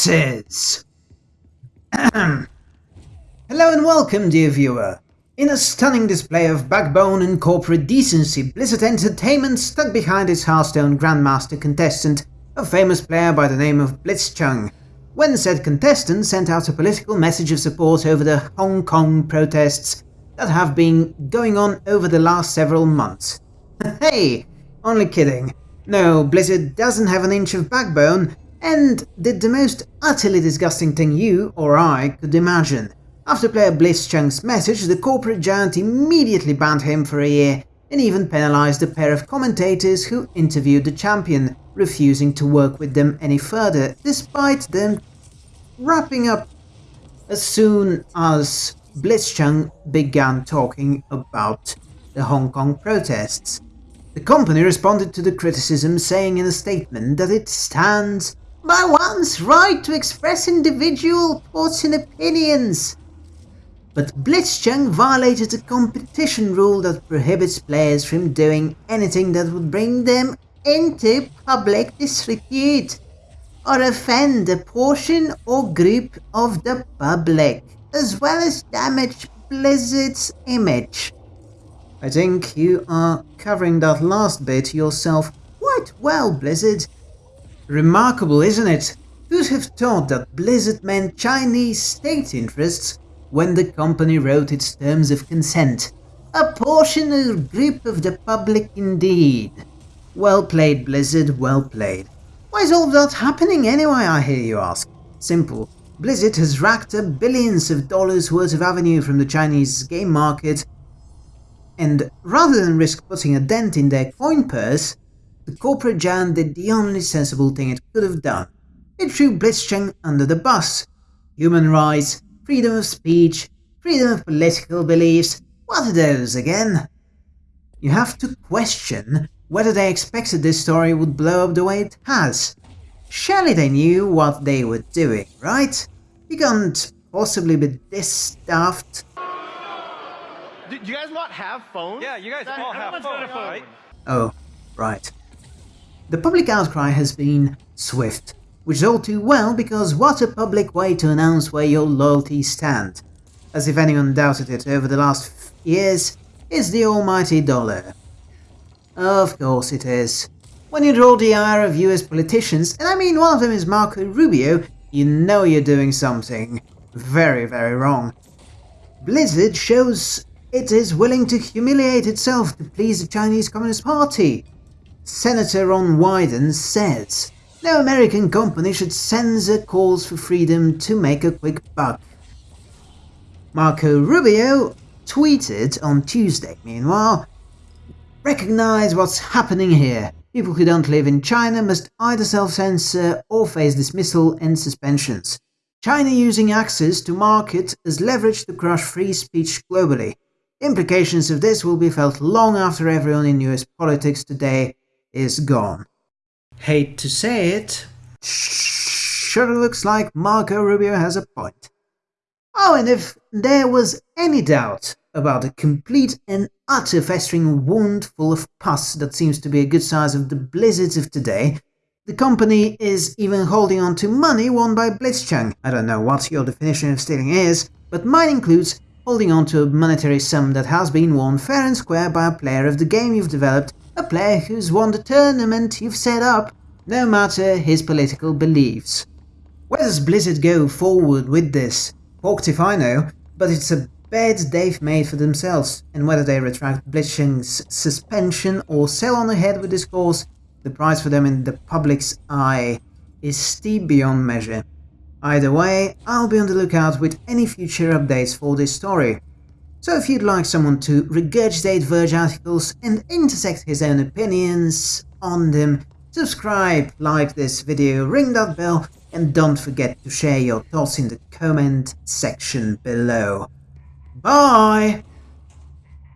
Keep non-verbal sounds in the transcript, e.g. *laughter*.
boxes! Hello and welcome, dear viewer. In a stunning display of backbone and corporate decency, Blizzard Entertainment stuck behind its Hearthstone Grandmaster contestant, a famous player by the name of Blitzchung, when said contestant sent out a political message of support over the Hong Kong protests that have been going on over the last several months. *laughs* hey, only kidding. No, Blizzard doesn't have an inch of backbone, and did the most utterly disgusting thing you or I could imagine. After player Blitzchung's message, the corporate giant immediately banned him for a year and even penalized a pair of commentators who interviewed the champion, refusing to work with them any further, despite them wrapping up as soon as Blitzchung began talking about the Hong Kong protests. The company responded to the criticism saying in a statement that it stands by one's right to express individual thoughts and opinions. But Blitzchung violated a competition rule that prohibits players from doing anything that would bring them into public disrepute or offend a portion or group of the public, as well as damage Blizzard's image. I think you are covering that last bit yourself quite well, Blizzard. Remarkable, isn't it? Who'd have thought that Blizzard meant Chinese state interests when the company wrote its terms of consent? A portion or group of the public indeed. Well played, Blizzard, well played. Why is all that happening anyway, I hear you ask? Simple. Blizzard has racked up billions of dollars worth of revenue from the Chinese game market, and rather than risk putting a dent in their coin purse, the corporate giant did the only sensible thing it could have done. It threw Blitzchung under the bus. Human rights, freedom of speech, freedom of political beliefs, what are those again? You have to question whether they expected this story would blow up the way it has. Surely they knew what they were doing, right? You can't possibly be this stuffed. Do you guys not have phones? Yeah, you guys all have phones, right? Oh, right. The public outcry has been swift, which is all too well because what a public way to announce where your loyalties stand. As if anyone doubted it over the last years, is the almighty dollar. Of course it is. When you draw the ire of US politicians, and I mean one of them is Marco Rubio, you know you're doing something very, very wrong. Blizzard shows it is willing to humiliate itself to please the Chinese Communist Party. Senator Ron Wyden says, no American company should censor calls for freedom to make a quick buck. Marco Rubio tweeted on Tuesday, meanwhile, Recognize what's happening here. People who don't live in China must either self-censor or face dismissal and suspensions. China using access to market as leverage to crush free speech globally. Implications of this will be felt long after everyone in US politics today is gone. Hate to say it, sure looks like Marco Rubio has a point. Oh, and if there was any doubt about a complete and utter festering wound full of pus that seems to be a good size of the blizzards of today, the company is even holding on to money won by Blitzchung. I don't know what your definition of stealing is, but mine includes holding on to a monetary sum that has been won fair and square by a player of the game you've developed a player who's won the tournament you've set up, no matter his political beliefs. Where does Blizzard go forward with this? Porked if I know, but it's a bed they've made for themselves, and whether they retract Blitzchung's suspension or sell on ahead with this course, the price for them in the public's eye is steep beyond measure. Either way, I'll be on the lookout with any future updates for this story. So if you'd like someone to regurgitate Verge articles and intersect his own opinions on them, subscribe, like this video, ring that bell, and don't forget to share your thoughts in the comment section below. Bye!